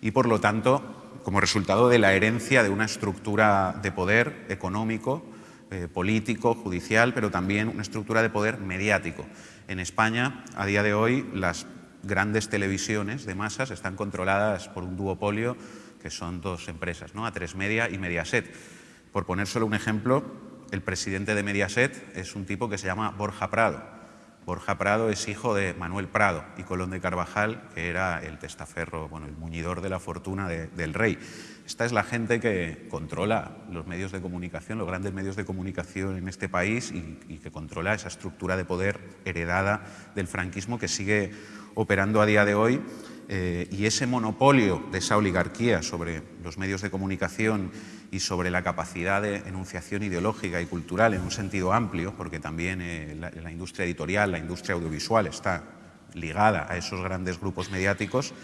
B: y por lo tanto, como resultado de la herencia de una estructura de poder económico, eh, político, judicial, pero también una estructura de poder mediático. En España, a día de hoy, las grandes televisiones de masas están controladas por un duopolio que son dos empresas, ¿no? A3 Media y Mediaset. Por poner solo un ejemplo, el presidente de Mediaset es un tipo que se llama Borja Prado Borja Prado es hijo de Manuel Prado y Colón de Carvajal, que era el testaferro, bueno, el muñidor de la fortuna del rey. Esta es la gente que controla los medios de comunicación, los grandes medios de comunicación en este país y, que controla esa estructura de poder heredada del franquismo que sigue operando a día de hoy eh, y ese monopolio de esa oligarquía sobre los medios de comunicación y sobre la capacidad de enunciación ideológica y cultural en un sentido amplio, porque también eh, la, industria editorial, la industria audiovisual está ligada a esos grandes grupos mediáticos,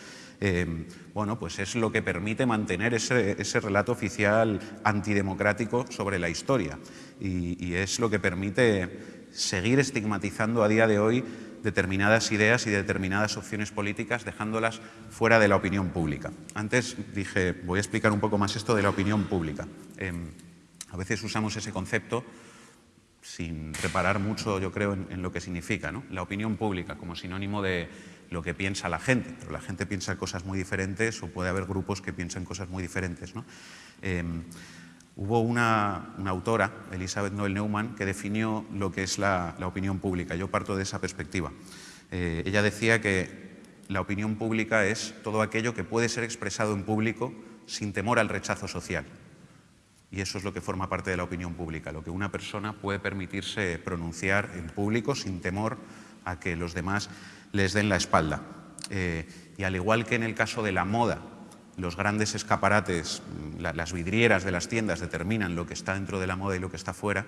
B: eh, bueno, pues es lo que permite mantener ese, relato oficial antidemocrático sobre la historia. Y, y es lo que permite seguir estigmatizando a día de hoy determinadas ideas y determinadas opciones políticas, dejándolas fuera de la opinión pública. Antes dije, voy a explicar un poco más esto de la opinión pública. Em, a veces usamos ese concepto sin reparar mucho, yo creo, en, lo que significa. La opinión pública como sinónimo de lo que piensa la gente, pero la gente piensa cosas muy diferentes o puede haber grupos que piensan cosas muy diferentes. Em, Hubo una, autora, Elizabeth Noel Neumann, que definió lo que es la, opinión pública. Yo parto de esa perspectiva. Eh, ella decía que la opinión pública es todo aquello que puede ser expresado en público sin temor al rechazo social. Y eso es lo que forma parte de la opinión pública, lo que una persona puede permitirse pronunciar en público sin temor a que los demás les den la espalda. Eh, y al igual que en el caso de la moda, los grandes escaparates, mm, las vidrieras de las tiendas determinan lo que está dentro de la moda y lo que está fuera.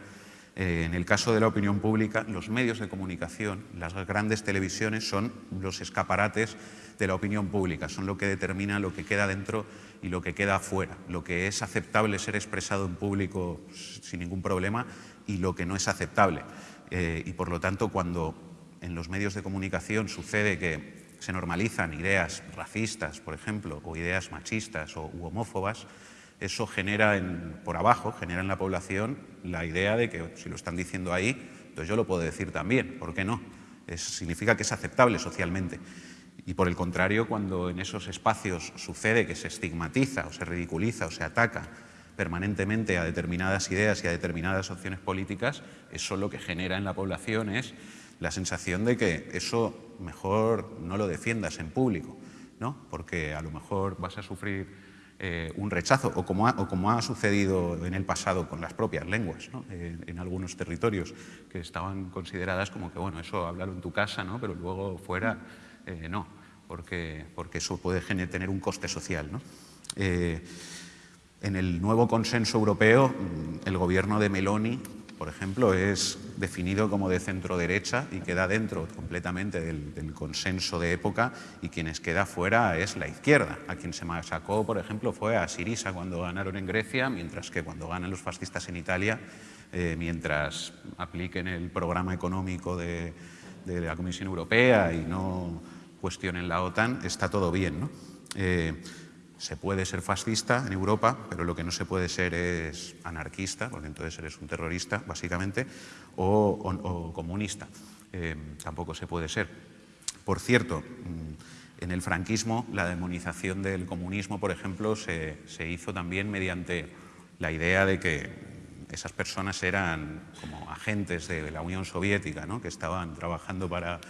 B: Eh, en el caso de la opinión pública, los medios de comunicación, las grandes televisiones son los escaparates de la opinión pública, son lo que determina lo que queda dentro y lo que queda afuera, lo que es aceptable ser expresado en público sin ningún problema y lo que no es aceptable. Eh, y por lo tanto, cuando en los medios de comunicación sucede que se normalizan ideas racistas, por ejemplo, o ideas machistas o homófobas, eso genera por abajo, genera en la población la idea de que si lo están diciendo ahí, entonces yo lo puedo decir también, ¿por qué no? significa que es aceptable socialmente. Y por el contrario, cuando en esos espacios sucede que se estigmatiza o se ridiculiza o se ataca permanentemente a determinadas ideas y a determinadas opciones políticas, eso lo que genera en la población es la sensación de que eso mejor no lo defiendas en público, ¿no? porque a lo mejor vas a sufrir eh, un rechazo, o como, ha, sucedido en el pasado con las propias lenguas, ¿no? en algunos territorios que estaban consideradas como que, bueno, eso hablarlo en tu casa, ¿no? pero luego fuera eh, no, porque, porque, eso puede tener un coste social. ¿no? Eh, en el nuevo consenso europeo, mm, el gobierno de Meloni por ejemplo, es definido como de centro-derecha y queda dentro completamente del, consenso de época y quienes queda fuera es la izquierda. A quien se sacó, por ejemplo, fue a Sirisa cuando ganaron en Grecia, mientras que cuando ganan los fascistas en Italia, eh, mientras apliquen el programa económico de, la Comisión Europea y no cuestionen la OTAN, está todo bien. ¿no? Eh, se puede ser fascista en Europa, pero lo que no se puede ser es anarquista, porque entonces eres un terrorista, básicamente, o, comunista. Eh, tampoco se puede ser. Por cierto, mm, en el franquismo la demonización del comunismo, por ejemplo, se, hizo también mediante la idea de que esas personas eran como agentes de la Unión Soviética, ¿no? que estaban trabajando para,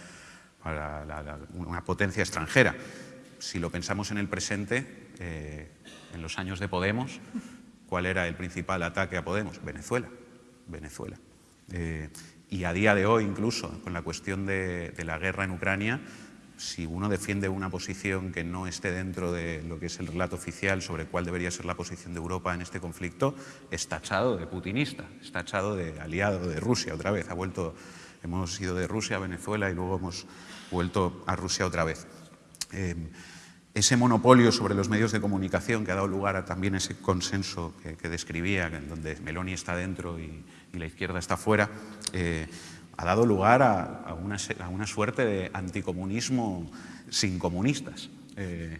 B: una potencia extranjera. Si lo pensamos en el presente, eh, en los años de Podemos, ¿cuál era el principal ataque a Podemos? Venezuela. Venezuela. Eh, y a día de hoy, incluso, con la cuestión de, de, la guerra en Ucrania, si uno defiende una posición que no esté dentro de lo que es el relato oficial sobre cuál debería ser la posición de Europa en este conflicto, es tachado de putinista, es tachado de aliado de Rusia otra vez. Ha vuelto, hemos ido de Rusia a Venezuela y luego hemos vuelto a Rusia otra vez. Eh, ese monopolio sobre los medios de comunicación que ha dado lugar a también ese consenso que, que describía, en donde Meloni está dentro y, y la izquierda está fuera, eh, ha dado lugar a, a, una, a, una, suerte de anticomunismo sin comunistas. Eh,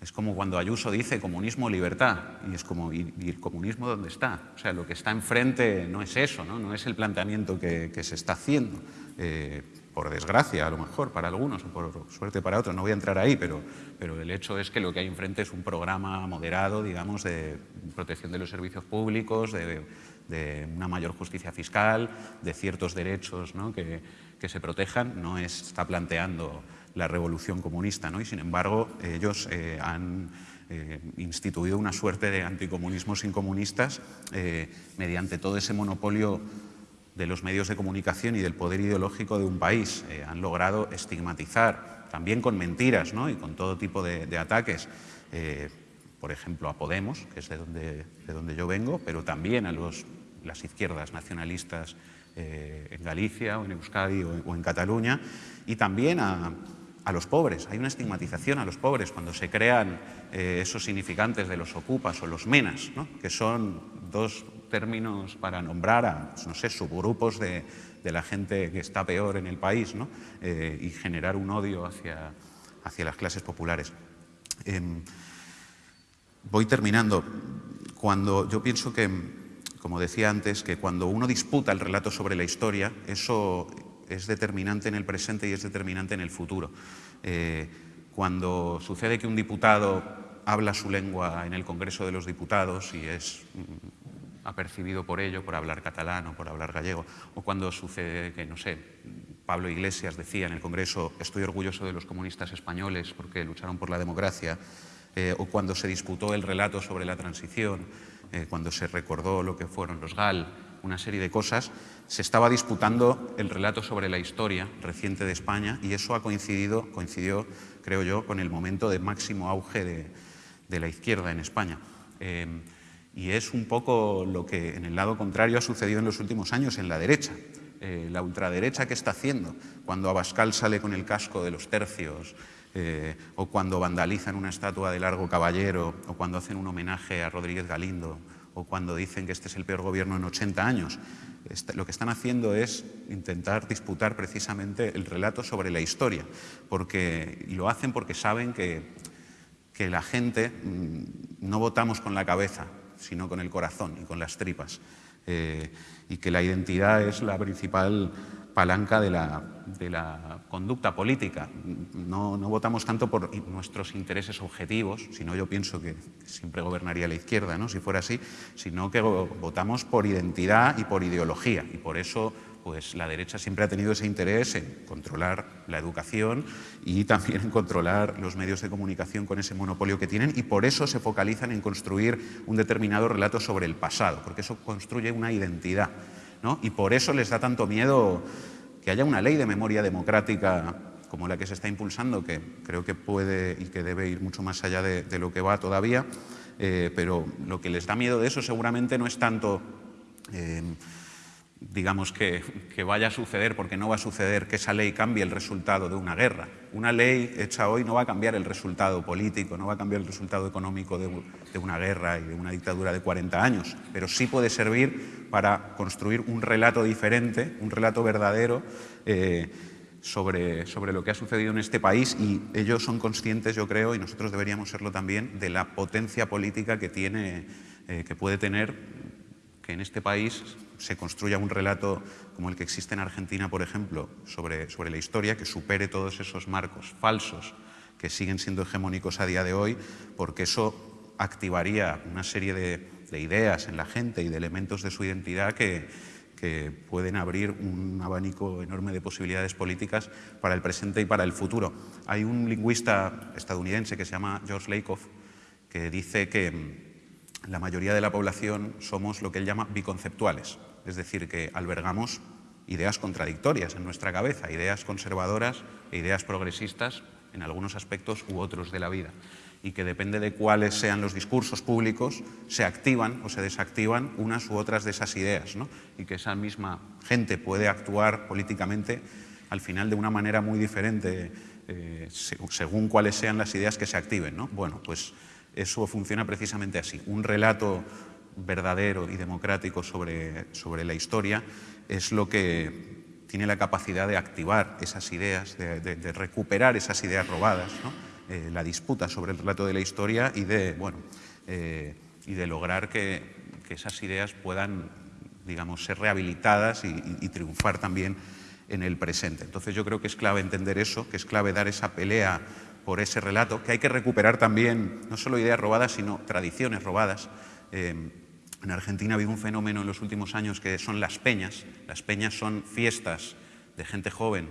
B: es como cuando Ayuso dice comunismo libertad, y es como, ¿y, y el comunismo dónde está? O sea, lo que está enfrente no es eso, no, no es el planteamiento que, que se está haciendo. Eh, por desgracia, a lo mejor, para algunos, o por suerte para otros, no voy a entrar ahí, pero, pero el hecho es que lo que hay enfrente es un programa moderado, digamos, de protección de los servicios públicos, de, una mayor justicia fiscal, de ciertos derechos ¿no? que, que, se protejan, no es, está planteando la revolución comunista, ¿no? y sin embargo ellos eh, han eh, instituido una suerte de anticomunismo sin comunistas eh, mediante todo ese monopolio de los medios de comunicación y del poder ideológico de un país. Eh, han logrado estigmatizar, también con mentiras y con todo tipo de, ataques, eh, por ejemplo, a Podemos, que es de donde, de donde yo vengo, pero también a los, las izquierdas nacionalistas eh, en Galicia o en Euskadi o, en Cataluña, y también a, a los pobres. Hay una estigmatización a los pobres cuando se crean esos significantes de los ocupas o los menas, que son dos términos para nombrar a, pues, no sé, subgrupos de, la gente que está peor en el país ¿no? eh, y generar un odio hacia, las clases populares. Eh, voy terminando. Cuando yo pienso que, como decía antes, que cuando uno disputa el relato sobre la historia, eso es determinante en el presente y es determinante en el futuro. Eh, cuando sucede que un diputado habla su lengua en el Congreso de los Diputados y es mm, apercibido por ello, por hablar catalán o por hablar gallego, o cuando sucede que, no sé, Pablo Iglesias decía en el Congreso, estoy orgulloso de los comunistas españoles porque lucharon por la democracia, eh, o cuando se disputó el relato sobre la transición, eh, cuando se recordó lo que fueron los GAL, una serie de cosas, se estaba disputando el relato sobre la historia reciente de España y eso ha coincidido, coincidió, creo yo, con el momento de máximo auge de, la izquierda en España. Eh, y es un poco lo que en el lado contrario ha sucedido en los últimos años en la derecha. Eh, la ultraderecha, ¿qué está haciendo? Cuando Abascal sale con el casco de los tercios, eh, o cuando vandalizan una estatua de Largo Caballero, o cuando hacen un homenaje a Rodríguez Galindo, o cuando dicen que este es el peor gobierno en 80 años. Lo que están haciendo es intentar disputar precisamente el relato sobre la historia, porque, y lo hacen porque saben que, que la gente mmm, no votamos con la cabeza, sino con el corazón y con las tripas, eh, y que la identidad es la principal palanca de la, de la conducta política. No, no, votamos tanto por nuestros intereses objetivos, sino yo pienso que siempre gobernaría la izquierda, ¿no? si fuera así, sino que votamos por identidad y por ideología. Y por eso pues, la derecha siempre ha tenido ese interés en controlar la educación y también en controlar los medios de comunicación con ese monopolio que tienen y por eso se focalizan en construir un determinado relato sobre el pasado, porque eso construye una identidad. ¿no? Y por eso les da tanto miedo que haya una ley de memoria democrática como la que se está impulsando, que creo que puede y que debe ir mucho más allá de, lo que va todavía, eh, pero lo que les da miedo de eso seguramente no es tanto, eh, digamos, que, vaya a suceder, porque no va a suceder que esa ley cambie el resultado de una guerra. Una ley hecha hoy no va a cambiar el resultado político, no va a cambiar el resultado económico de, de una guerra y de una dictadura de 40 años, pero sí puede servir para construir un relato diferente, un relato verdadero eh, sobre, sobre lo que ha sucedido en este país y ellos son conscientes, yo creo, y nosotros deberíamos serlo también, de la potencia política que, tiene, eh, que puede tener que en este país se construya un relato como el que existe en Argentina, por ejemplo, sobre, sobre la historia, que supere todos esos marcos falsos que siguen siendo hegemónicos a día de hoy, porque eso activaría una serie de, de ideas en la gente y de elementos de su identidad que, que pueden abrir un abanico enorme de posibilidades políticas para el presente y para el futuro. Hay un lingüista estadounidense que se llama George Lakoff que dice que la mayoría de la población somos lo que él llama biconceptuales, es decir, que albergamos ideas contradictorias en nuestra cabeza, ideas conservadoras e ideas progresistas en algunos aspectos u otros de la vida y que depende de cuáles sean los discursos públicos, se activan o se desactivan unas u otras de esas ideas y que esa misma gente puede actuar políticamente al final de una manera muy diferente eh, según cuáles sean las ideas que se activen. ¿no? Bueno, pues eso funciona precisamente así. Un relato verdadero y democrático sobre, sobre la historia es lo que tiene la capacidad de activar esas ideas, de, recuperar esas ideas robadas, eh, la disputa sobre el relato de la historia y de, bueno, eh, y de lograr que, esas ideas puedan digamos, ser rehabilitadas y, triunfar también en el presente. Entonces yo creo que es clave entender eso, que es clave dar esa pelea por ese relato, que hay que recuperar también no solo ideas robadas, sino tradiciones robadas. Eh, en Argentina ha habido un fenómeno en los últimos años que son las peñas. Las peñas son fiestas de gente joven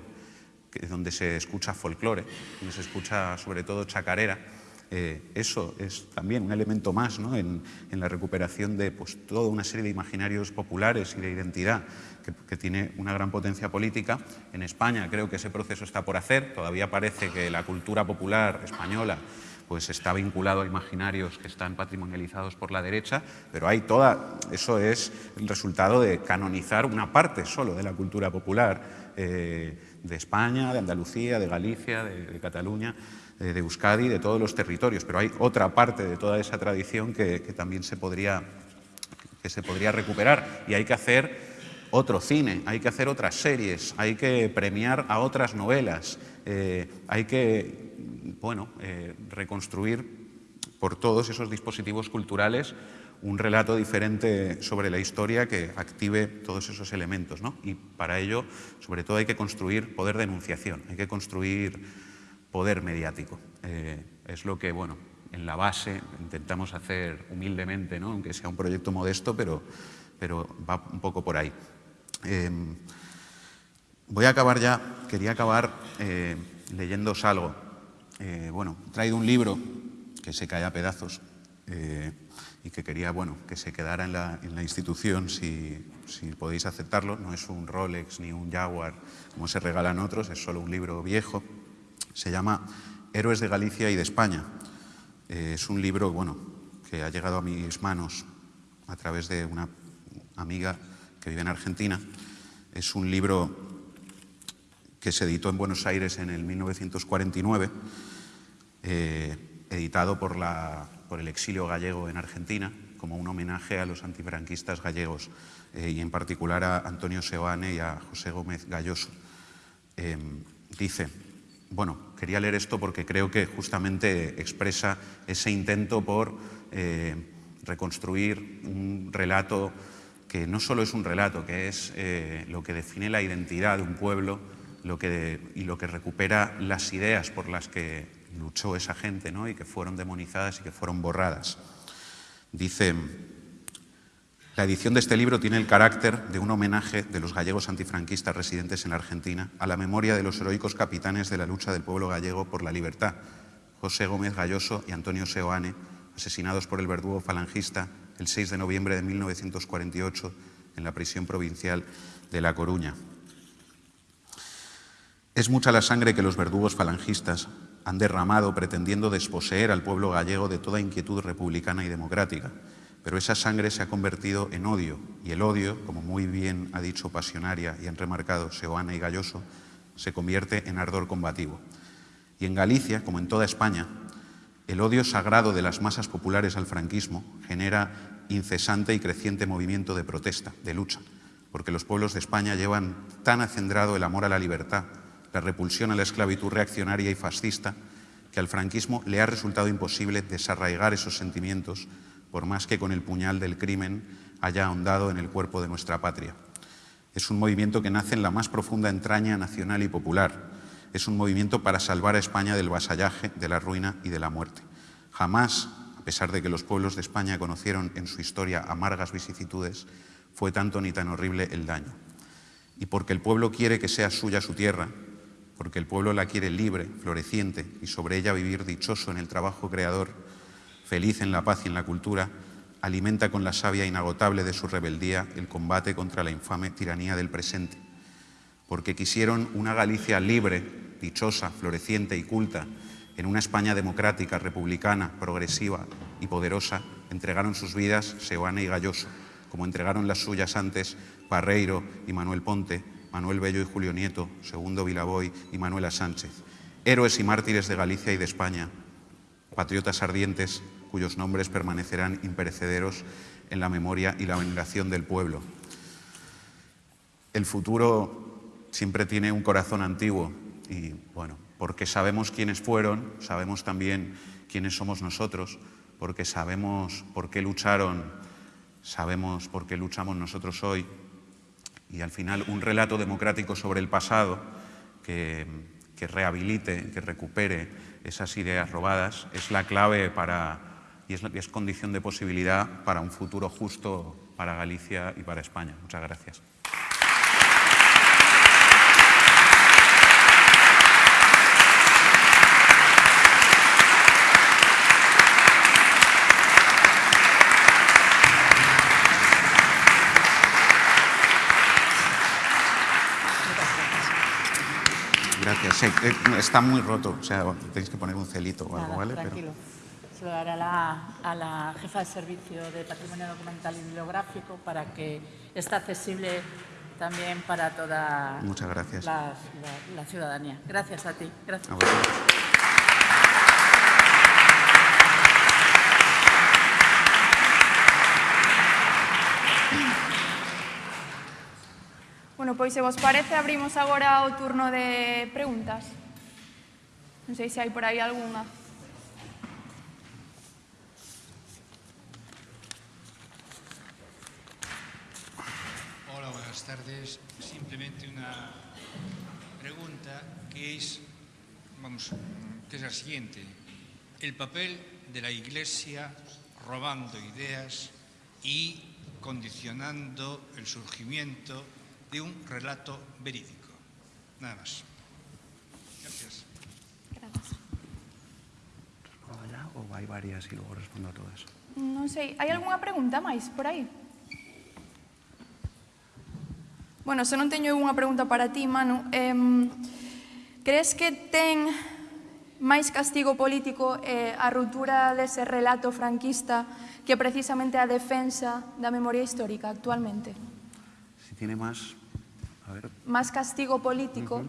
B: donde se escucha folclore, donde se escucha sobre todo chacarera. Eh, eso es también un elemento más en, la recuperación de pues, toda una serie de imaginarios populares y de identidad que, que, tiene una gran potencia política. En España creo que ese proceso está por hacer. Todavía parece que la cultura popular española pues está vinculado a imaginarios que están patrimonializados por la derecha, pero hay toda, eso es el resultado de canonizar una parte solo de la cultura popular eh, de España, de Andalucía, de Galicia, de, Cataluña, de, Euskadi, de todos los territorios, pero hay otra parte de toda esa tradición que, también se podría, que se podría recuperar y hay que hacer otro cine, hay que hacer otras series, hay que premiar a otras novelas, eh, hay que bueno, eh, reconstruir por todos esos dispositivos culturales un relato diferente sobre la historia que active todos esos elementos. Y para ello, sobre todo, hay que construir poder de enunciación, hay que construir poder mediático. Eh, es lo que, bueno, en la base intentamos hacer humildemente, ¿no? aunque sea un proyecto modesto, pero, pero va un poco por ahí. Eh, voy a acabar ya, quería acabar leyéndoos algo eh, bueno, he traído un libro que se cae a pedazos eh, y que quería bueno, que se quedara en la, institución si, podéis aceptarlo. No es un Rolex ni un Jaguar como se regalan otros, es solo un libro viejo. Se llama Héroes de Galicia y de España. Eh, es un libro bueno, que ha llegado a mis manos a través de una amiga que vive en Argentina. Es un libro que se editó en Buenos Aires en el 1949 eh, editado por, el exilio gallego en Argentina, como un homenaje a los antifranquistas gallegos eh, y en particular a Antonio Seoane y a José Gómez Galloso. Em, dice, bueno, quería leer esto porque creo que justamente expresa ese intento por eh, reconstruir un relato que no solo es un relato, que es lo que define la identidad de un pueblo y lo que recupera las ideas por las que luchó esa gente ¿no? y que fueron demonizadas y que fueron borradas. Dice, la edición de este libro tiene el carácter de un homenaje de los gallegos antifranquistas residentes en Argentina a la memoria de los heroicos capitanes de la lucha del pueblo gallego por la libertad, José Gómez Galloso y Antonio Seoane, asesinados por el verdugo falangista el 6 de noviembre de 1948 en la prisión provincial de La Coruña. Es mucha la sangre que los verdugos falangistas han derramado pretendiendo desposeer al pueblo gallego de toda inquietud republicana y democrática, pero esa sangre se ha convertido en odio, y el odio, como muy bien ha dicho Pasionaria y han remarcado Seoana y Galloso, se convierte en ardor combativo. Y en Galicia, como en toda España, el odio sagrado de las masas populares al franquismo genera incesante y creciente movimiento de protesta, de lucha, porque los pueblos de España llevan tan acendrado el amor a la libertad, la repulsión a la esclavitud reaccionaria y fascista, que al franquismo le ha resultado imposible desarraigar esos sentimientos, por más que con el puñal del crimen haya ahondado en el cuerpo de nuestra patria. Es un movimiento que nace en la más profunda entraña nacional y popular. Es un movimiento para salvar a España del vasallaje, de la ruina y de la muerte. Jamás, a pesar de que los pueblos de España conocieron en su historia amargas vicisitudes, fue tanto ni tan horrible el daño. Y porque el pueblo quiere que sea suya su tierra, porque el pueblo la quiere libre, floreciente y sobre ella vivir dichoso en el trabajo creador, feliz en la paz y en la cultura, alimenta con la savia inagotable de su rebeldía el combate contra la infame tiranía del presente, porque quisieron una Galicia libre, dichosa, floreciente y culta, en una España democrática, republicana, progresiva y poderosa, entregaron sus vidas Seoane y Galloso, como entregaron las suyas antes Barreiro y Manuel Ponte, Manuel Bello y Julio Nieto, Segundo Vilaboy y Manuela Sánchez, héroes y mártires de Galicia y de España, patriotas ardientes cuyos nombres permanecerán imperecederos en la memoria y la veneración del pueblo. El futuro siempre tiene un corazón antiguo y, bueno, porque sabemos quiénes fueron, sabemos también quiénes somos nosotros, porque sabemos por qué lucharon, sabemos por qué luchamos nosotros hoy y al final un relato democrático sobre el pasado que, que rehabilite, que recupere esas ideas robadas es la clave para y es, es condición de posibilidad para un futuro justo para Galicia y para España. Muchas gracias. Gracias. Sí, eh, está muy roto, o sea, tenéis que poner un celito o algo,
C: Nada,
B: ¿vale?
C: tranquilo. Se lo daré a la, a la jefa de servicio de patrimonio documental y bibliográfico para que esté accesible también para toda
B: Muchas gracias.
C: La, la- la ciudadanía. Gracias a ti. Gracias.
B: A
A: Bueno, pois se vos parece, abrimos agora o turno de preguntas. Non sei se hai por aí algunha.
D: Hola, buenas tardes. Simplemente una pregunta que es, vamos, que es la siguiente. El papel de la Iglesia robando ideas y condicionando el surgimiento de un relato verídico. Nada más. Gracias.
B: Gracias. Allá, ou hai varias e logo respondo a todas?
A: Non sei, hai algunha pregunta máis por aí? Bueno, se non teño unha pregunta para ti, Manu. Eh, crees que ten máis castigo político eh, a ruptura dese relato franquista que precisamente a defensa da memoria histórica actualmente?
B: Tiene más, a ver,
A: Más castigo político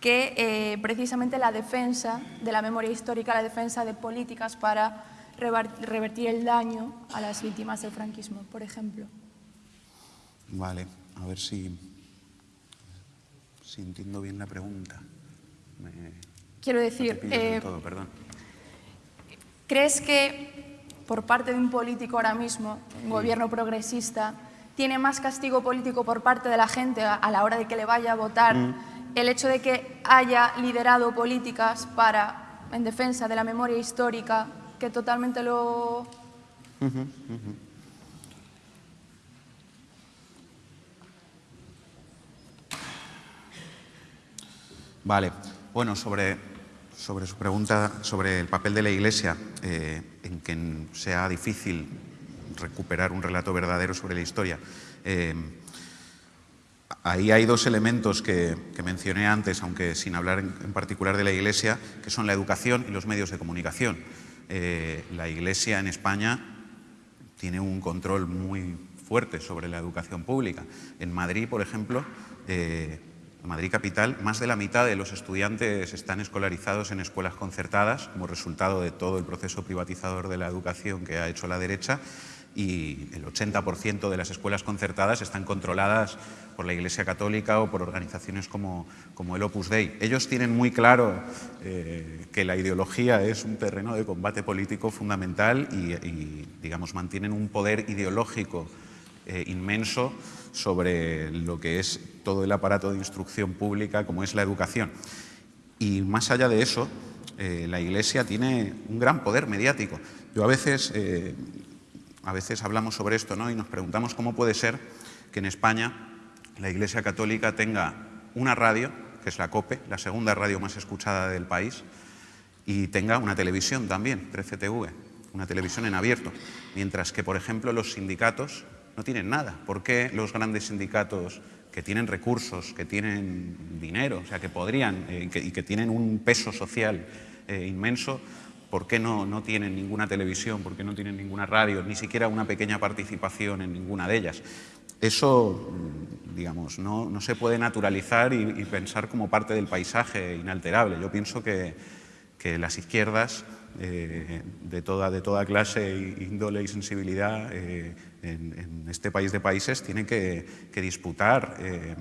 A: que eh, precisamente la defensa de la memoria histórica, la defensa de políticas para revertir el daño a las víctimas del franquismo, por ejemplo.
B: vale, a ver si, si entiendo bien la pregunta. Me-
A: Quiero decir, eh,
B: todo.
A: ¿crees que por parte de un político ahora mismo, un gobierno progresista, tiene más castigo político por parte de la gente a, la hora de que le vaya a votar el hecho de que haya liderado políticas para, en defensa de la memoria histórica, que totalmente lo...
B: Vale, bueno, sobre, sobre su pregunta sobre el papel de la Iglesia eh, en que sea difícil recuperar un relato verdadero sobre la historia. eh, ahí hay dos elementos que, que mencioné antes, aunque sin hablar en, en particular de la Iglesia, que son la educación y los medios de comunicación. Eh, la Iglesia en España tiene un control muy fuerte sobre la educación pública. En Madrid, por ejemplo, eh, Madrid capital, más de la mitad de los estudiantes están escolarizados en escuelas concertadas como resultado de todo el proceso privatizador de la educación que ha hecho la derecha y el 80% de las escuelas concertadas están controladas por la Iglesia Católica o por organizaciones como, como el Opus Dei. Ellos tienen muy claro eh, que la ideología es un terreno de combate político fundamental y, y, digamos, mantienen un poder ideológico eh, inmenso sobre lo que es todo el aparato de instrucción pública como es la educación. Y más allá de eso, eh, la Iglesia tiene un gran poder mediático. Yo a veces, eh, a veces hablamos sobre esto ¿no? y nos preguntamos cómo puede ser que en España la Iglesia Católica tenga una radio, que es la COPE, la segunda radio más escuchada del país, y tenga una televisión también, 13TV. una televisión en abierto, mientras que, por ejemplo, los sindicatos no tienen nada. ¿Por qué los grandes sindicatos que tienen recursos, que tienen dinero, o sea, que podrían eh, y que tienen un peso social eh, inmenso, ¿por qué no, no, tienen ninguna televisión? ¿Por qué no tienen ninguna radio? Ni siquiera una pequeña participación en ninguna de ellas. Eso, mm, digamos, no, no se puede naturalizar y, pensar como parte del paisaje inalterable. Yo pienso que, que las izquierdas eh, de, toda, de toda clase, índole y sensibilidad eh, en, en, este país de países tienen que, que disputar eh,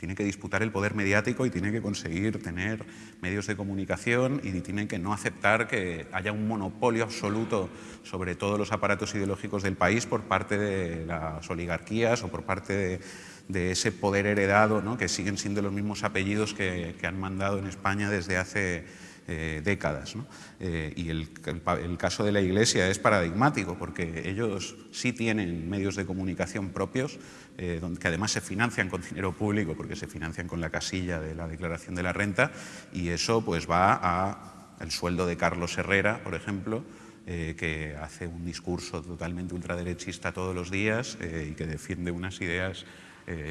B: tiene que disputar el poder mediático y tiene que conseguir tener medios de comunicación y tiene que no aceptar que haya un monopolio absoluto sobre todos los aparatos ideológicos del país por parte de las oligarquías o por parte de, ese poder heredado, que siguen siendo los mismos apellidos que han mandado en España desde hace eh, décadas. Eh, y el, el, el, caso de la Iglesia es paradigmático porque ellos sí tienen medios de comunicación propios eh, que además se financian con dinero público porque se financian con la casilla de la declaración de la renta y eso pues va al sueldo de Carlos Herrera, por ejemplo, que hace un discurso totalmente ultraderechista todos los días y que defiende unas ideas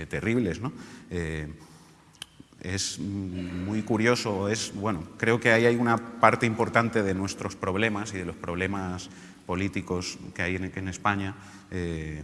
B: terribles. ¿no? Es muy curioso, es, bueno, creo que hay una parte importante de nuestros problemas y de los problemas políticos que hay en, en España, eh,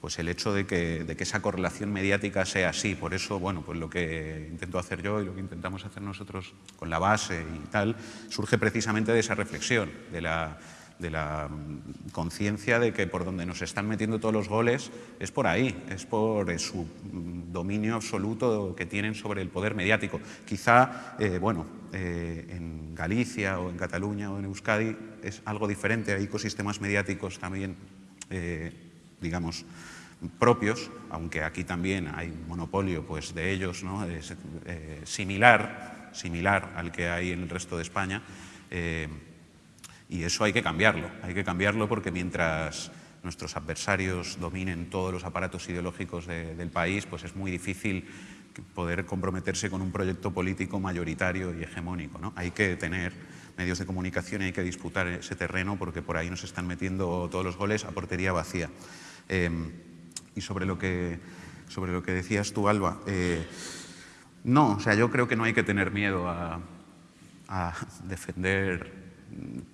B: pues el hecho de que, de que, esa correlación mediática sea así. Por eso, bueno, pues lo que intento hacer yo y lo que intentamos hacer nosotros con la base y tal, surge precisamente de esa reflexión, de la, de la mm, conciencia de que por donde nos están metiendo todos los goles es por ahí, es por su mm, dominio absoluto que tienen sobre el poder mediático. Quizá, eh, bueno, eh, en Galicia o en Cataluña o en Euskadi es algo diferente, hay ecosistemas mediáticos también, eh, digamos, propios, aunque aquí también hay monopolio pues, de ellos, ¿no? eh, similar, similar al que hay en el resto de España, eh, y eso hay que cambiarlo, hay que cambiarlo porque mientras nuestros adversarios dominen todos los aparatos ideológicos de, del país, pues es muy difícil poder comprometerse con un proyecto político mayoritario y hegemónico. ¿no? Hay que tener medios de comunicación y hay que disputar ese terreno porque por ahí nos están metiendo todos los goles a portería vacía. Eh, y sobre lo que, sobre lo que decías tú, Alba, eh, no, o sea, yo creo que no hay que tener miedo a [laughs] defender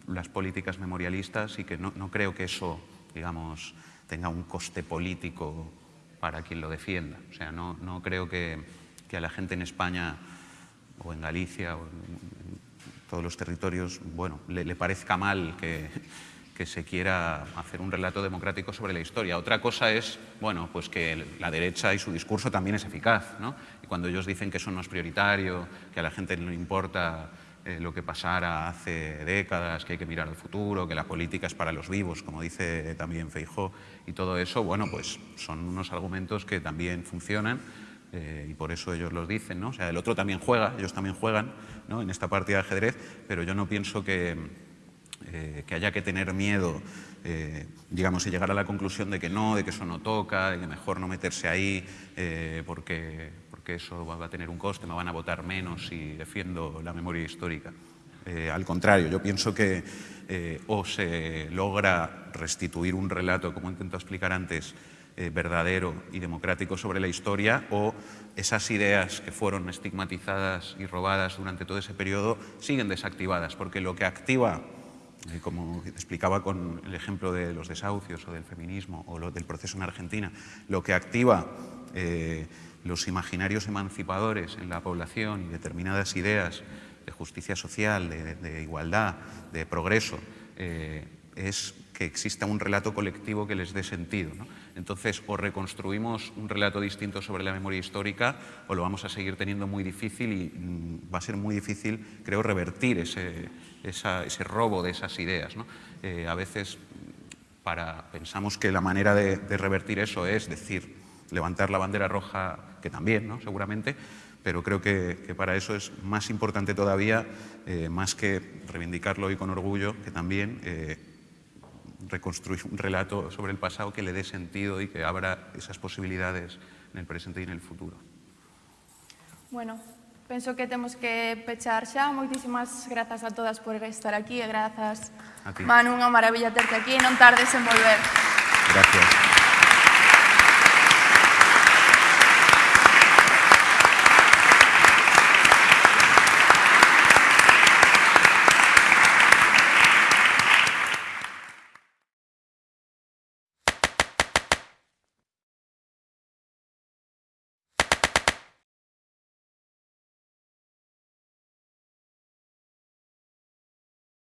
B: las políticas memorialistas y que no, no, creo que eso, digamos, tenga un coste político para quien lo defienda. O sea, no, no creo que, que, a la gente en España o en Galicia o en todos los territorios, bueno, le, le parezca mal que, que se quiera hacer un relato democrático sobre la historia. Otra cosa es, bueno, pues que la derecha y su discurso también es eficaz, ¿no? Y cuando ellos dicen que eso no es prioritario, que a la gente no le importa eh, lo que pasara hace décadas, que hay que mirar al futuro, que la política es para los vivos, como dice también Feijó, y todo eso, bueno, pues son unos argumentos que también funcionan eh, y por eso ellos los dicen, ¿no? O sea, el otro también juega, ellos también juegan, ¿no? En esta partida de ajedrez, pero yo no pienso que, eh, que haya que tener miedo, digamos, y llegar a la conclusión de que no, de que eso no toca, de que mejor no meterse ahí porque, porque eso va a tener un coste, me van a votar menos si defiendo la memoria histórica. Eh, al contrario, yo pienso que eh, o se logra restituir un relato, como intento explicar antes, eh, verdadero y democrático sobre la historia, o esas ideas que fueron estigmatizadas y robadas durante todo ese periodo siguen desactivadas, porque lo que activa como explicaba con el ejemplo de los desahucios o del feminismo o del proceso en Argentina, lo que activa los imaginarios emancipadores en la población y determinadas ideas de justicia social, de, igualdad, de progreso, eh, es que exista un relato colectivo que les dé sentido. Entonces, o reconstruimos un relato distinto sobre la memoria histórica o lo vamos a seguir teniendo muy difícil y mm, va a ser muy difícil, creo, revertir ese, ese robo de esas ideas. Eh, a veces pensamos que la manera de, revertir eso es decir, levantar la bandera roja, que también, ¿no? seguramente, pero creo que, que, para eso es más importante todavía, eh, más que reivindicarlo hoy con orgullo, que también eh, reconstruir un relato sobre el pasado que le dé sentido y que abra esas posibilidades en el presente y en el futuro.
A: Bueno, penso que temos que pechar xa. Moitísimas grazas a todas por estar aquí e grazas. Manu, unha maravilla terte aquí e non tardes en volver.
B: Gracias.